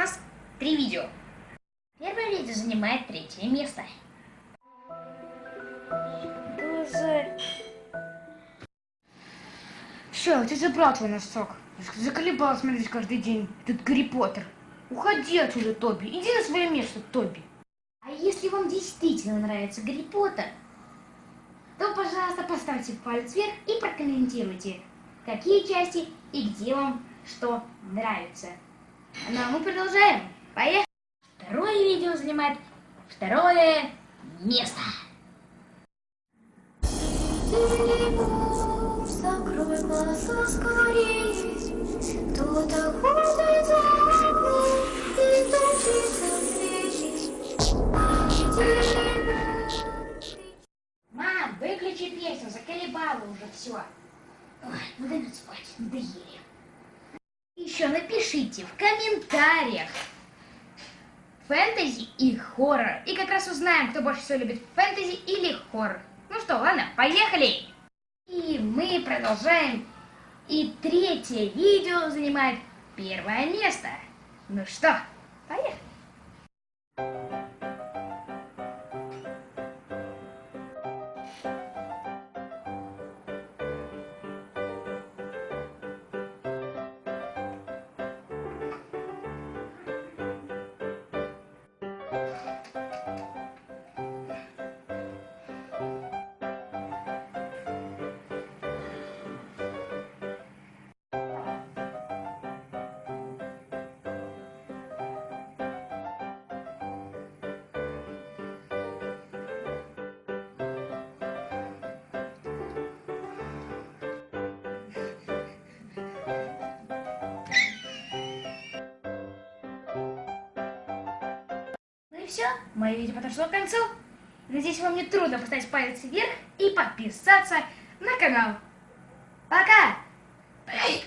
нас три видео. Первое видео занимает третье место. Все, ты забрал твой носок. Заколебал смотреть каждый день этот Гарри Поттер. Уходи отсюда, Тоби. Иди на свое место, Тоби. А если вам действительно нравится Гарри Поттер, то, пожалуйста, поставьте палец вверх и прокомментируйте, какие части и где вам что нравится. Ну а мы продолжаем. Поехали! Второе видео занимает второе место. Мам, выключи песню, заколебала уже все. Ой, ну дай мне спать, надоели. Еще напишите в комментариях фэнтези и хоррор. И как раз узнаем, кто больше всего любит фэнтези или хоррор. Ну что, ладно, поехали! И мы продолжаем. И третье видео занимает первое место. Ну что, все, мое видео подошло к концу. Надеюсь, вам не трудно поставить палец вверх и подписаться на канал. Пока! Эй!